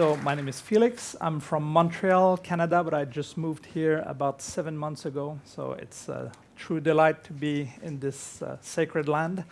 So my name is Felix. I'm from Montreal, Canada, but I just moved here about seven months ago. So it's a true delight to be in this uh, sacred land.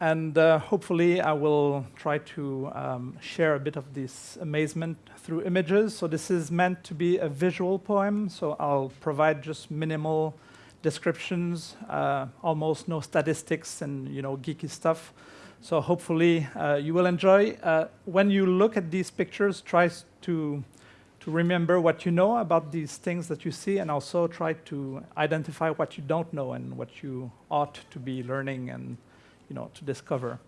And uh, hopefully I will try to um, share a bit of this amazement through images. So this is meant to be a visual poem, so I'll provide just minimal descriptions, uh, almost no statistics and you know geeky stuff. So hopefully uh, you will enjoy. Uh, when you look at these pictures, try to, to remember what you know about these things that you see and also try to identify what you don't know and what you ought to be learning and you know, to discover.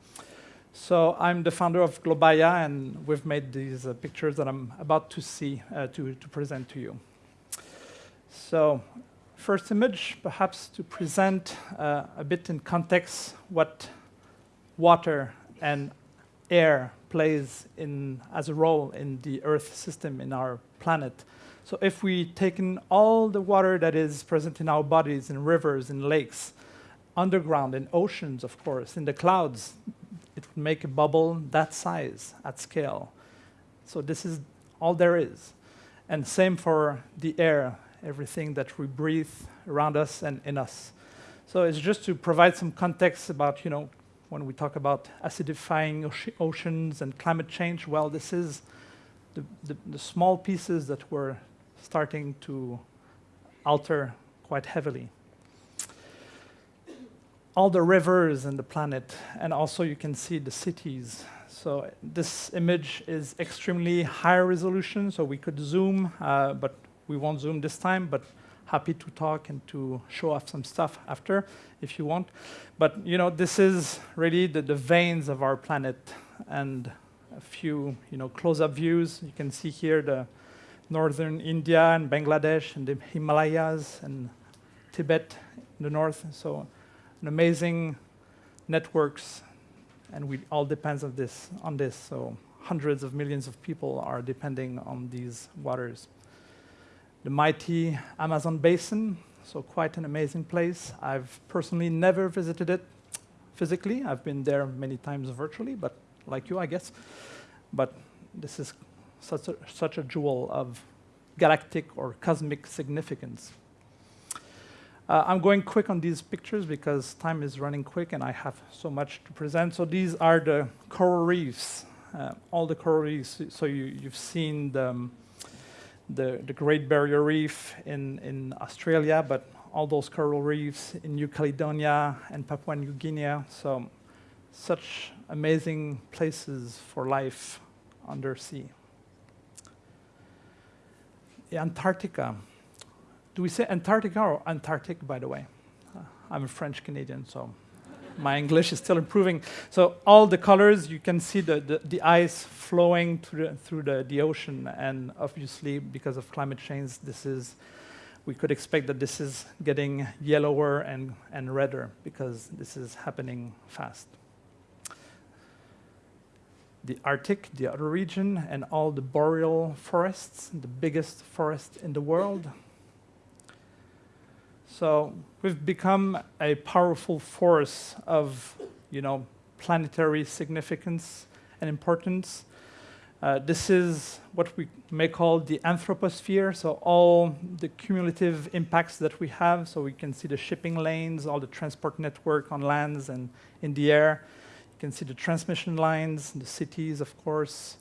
So I'm the founder of Globaïa, and we've made these uh, pictures that I'm about to see, uh, to, to present to you. So first image, perhaps to present uh, a bit in context what water and air plays in, as a role in the Earth system, in our planet. So if we take in all the water that is present in our bodies, in rivers, in lakes, underground, in oceans, of course, in the clouds, it would make a bubble that size at scale. So this is all there is. And same for the air, everything that we breathe around us and in us. So it's just to provide some context about, you know, when we talk about acidifying oceans and climate change, well, this is the, the, the small pieces that we're starting to alter quite heavily. All the rivers in the planet, and also you can see the cities. So this image is extremely high resolution, so we could zoom, uh, but we won't zoom this time, but happy to talk and to show off some stuff after if you want. But you know, this is really the, the veins of our planet and a few you know, close-up views. You can see here the northern India and Bangladesh and the Himalayas and Tibet in the north. So an amazing networks and we all depends on this, on this. So hundreds of millions of people are depending on these waters the mighty Amazon basin, so quite an amazing place. I've personally never visited it physically. I've been there many times virtually, but like you, I guess. But this is such a, such a jewel of galactic or cosmic significance. Uh, I'm going quick on these pictures because time is running quick and I have so much to present. So these are the coral reefs, uh, all the coral reefs. So you, have seen the, um, the, the Great Barrier Reef in, in Australia, but all those coral reefs in New Caledonia and Papua New Guinea. So such amazing places for life undersea. Antarctica. Do we say Antarctica or Antarctic, by the way? Uh, I'm a French Canadian, so my English is still improving. So all the colors, you can see the, the, the ice flowing through, the, through the, the ocean, and obviously because of climate change, this is, we could expect that this is getting yellower and, and redder because this is happening fast. The Arctic, the other region, and all the boreal forests, the biggest forest in the world, so we've become a powerful force of, you know, planetary significance and importance. Uh, this is what we may call the anthroposphere, so all the cumulative impacts that we have. So we can see the shipping lanes, all the transport network on lands and in the air. You can see the transmission lines, the cities, of course,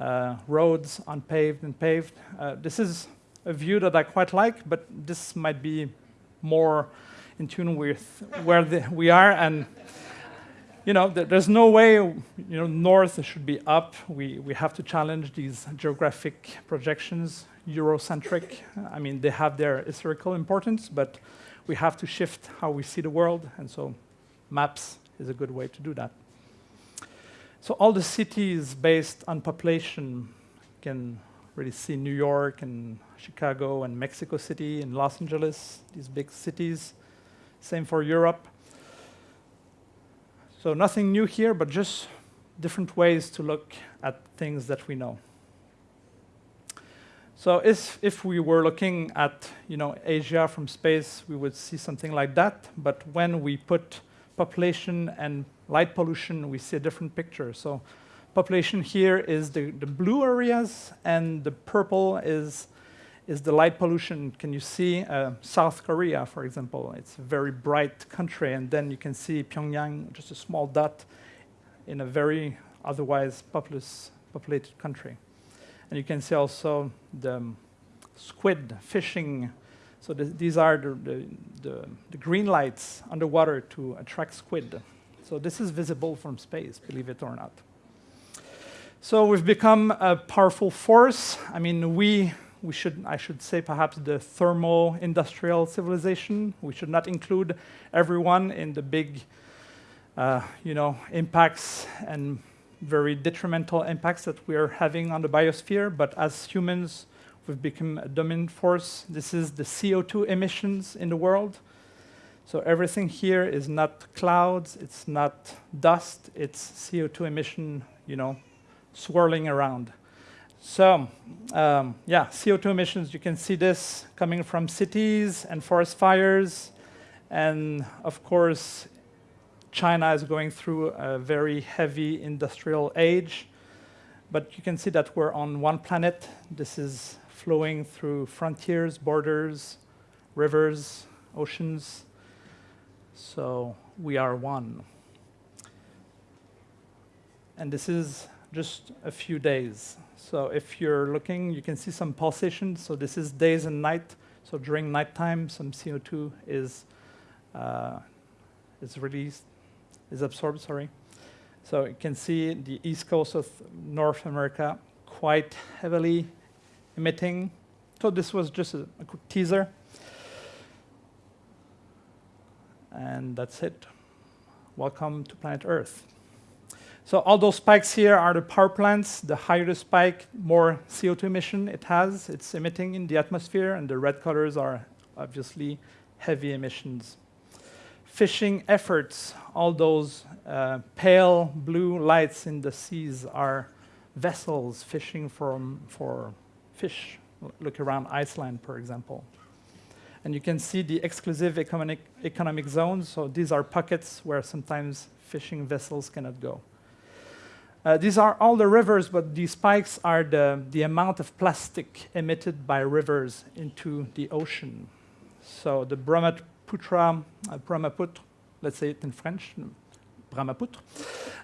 uh, roads, unpaved and paved. Uh, this is a view that I quite like, but this might be more in tune with where the, we are. And you know, th there's no way you know north should be up. We we have to challenge these geographic projections, Eurocentric. I mean, they have their historical importance, but we have to shift how we see the world, and so maps is a good way to do that. So all the cities based on population can really see New York and Chicago and Mexico City and Los Angeles, these big cities. Same for Europe. So nothing new here, but just different ways to look at things that we know. So if, if we were looking at you know, Asia from space, we would see something like that. But when we put population and light pollution, we see a different picture. So population here is the, the blue areas, and the purple is, is the light pollution. Can you see uh, South Korea, for example? It's a very bright country, and then you can see Pyongyang, just a small dot in a very otherwise populous, populated country. And you can see also the um, squid fishing. So the, these are the, the, the, the green lights underwater to attract squid. So this is visible from space, believe it or not. So we've become a powerful force. I mean, we, we should, I should say perhaps the thermo-industrial civilization. We should not include everyone in the big, uh, you know, impacts and very detrimental impacts that we are having on the biosphere. But as humans, we've become a dominant force. This is the CO2 emissions in the world. So everything here is not clouds, it's not dust, it's CO2 emission, you know, swirling around. So, um, yeah, CO2 emissions, you can see this coming from cities and forest fires. And of course, China is going through a very heavy industrial age. But you can see that we're on one planet. This is flowing through frontiers, borders, rivers, oceans. So we are one. And this is just a few days. So if you're looking, you can see some pulsation. So this is days and night. So during nighttime, some CO2 is, uh, is released, is absorbed, sorry. So you can see the east coast of North America quite heavily emitting. So this was just a, a quick teaser. And that's it. Welcome to planet Earth. So all those spikes here are the power plants. The higher the spike, more CO2 emission it has. It's emitting in the atmosphere, and the red colors are obviously heavy emissions. Fishing efforts, all those uh, pale blue lights in the seas are vessels fishing from, for fish. Look around Iceland, for example. And you can see the exclusive economic, economic zones. So these are pockets where sometimes fishing vessels cannot go. Uh, these are all the rivers, but these spikes are the, the amount of plastic emitted by rivers into the ocean. So the Brahmaputra, uh, Brahmaputra, let's say it in French, Brahmaputra,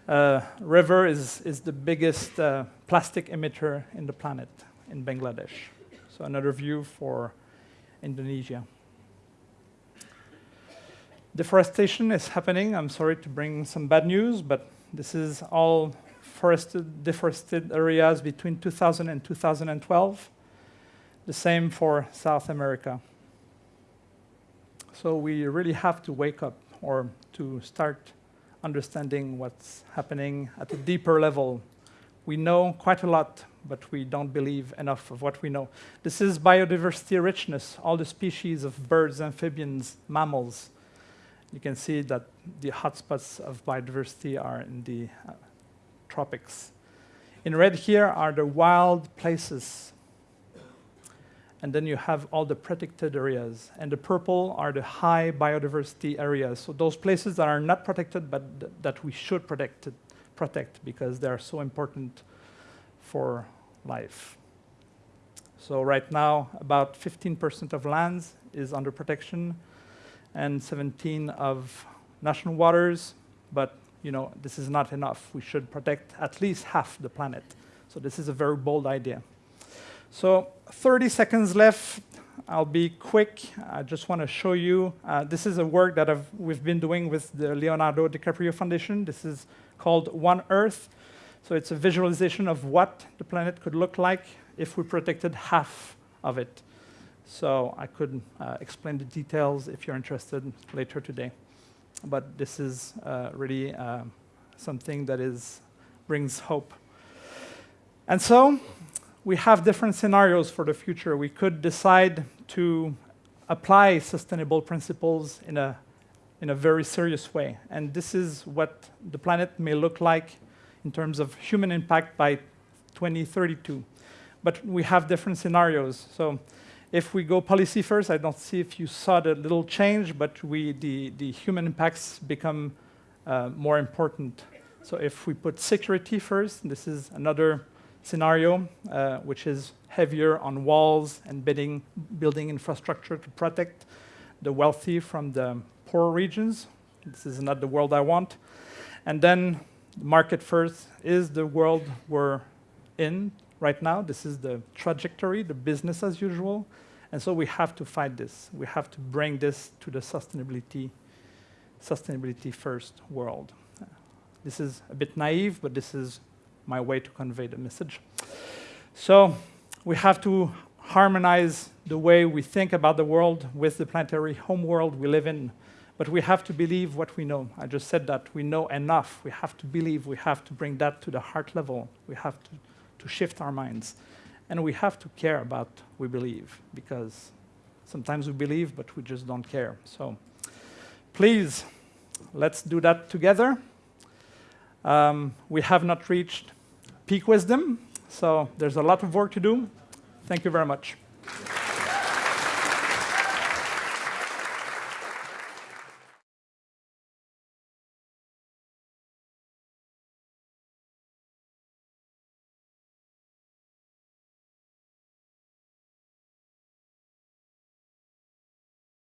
uh, river is, is the biggest uh, plastic emitter in the planet in Bangladesh. So another view for Indonesia. Deforestation is happening. I'm sorry to bring some bad news, but this is all forested, deforested areas between 2000 and 2012. The same for South America. So we really have to wake up or to start understanding what's happening at a deeper level. We know quite a lot but we don't believe enough of what we know. This is biodiversity richness, all the species of birds, amphibians, mammals. You can see that the hotspots of biodiversity are in the uh, tropics. In red here are the wild places. And then you have all the protected areas. And the purple are the high biodiversity areas. So those places that are not protected, but th that we should protect, protect because they are so important for life. So right now, about 15% of lands is under protection and 17 of national waters, but you know, this is not enough. We should protect at least half the planet. So this is a very bold idea. So 30 seconds left. I'll be quick. I just want to show you. Uh, this is a work that I've, we've been doing with the Leonardo DiCaprio Foundation. This is called One Earth. So it's a visualization of what the planet could look like if we protected half of it. So I could uh, explain the details if you're interested later today. But this is uh, really uh, something that is, brings hope. And so we have different scenarios for the future. We could decide to apply sustainable principles in a, in a very serious way. And this is what the planet may look like in terms of human impact by 2032. But we have different scenarios. So if we go policy first, I don't see if you saw the little change, but we, the, the human impacts become uh, more important. So if we put security first, this is another scenario uh, which is heavier on walls and bidding, building infrastructure to protect the wealthy from the poor regions. This is not the world I want. And then market first is the world we're in right now. This is the trajectory, the business as usual. And so we have to fight this. We have to bring this to the sustainability, sustainability first world. This is a bit naive, but this is my way to convey the message. So we have to harmonize the way we think about the world with the planetary home world we live in. But we have to believe what we know. I just said that we know enough. We have to believe. We have to bring that to the heart level. We have to, to shift our minds. And we have to care about we believe because sometimes we believe, but we just don't care. So please, let's do that together. Um, we have not reached peak wisdom, so there's a lot of work to do. Thank you very much.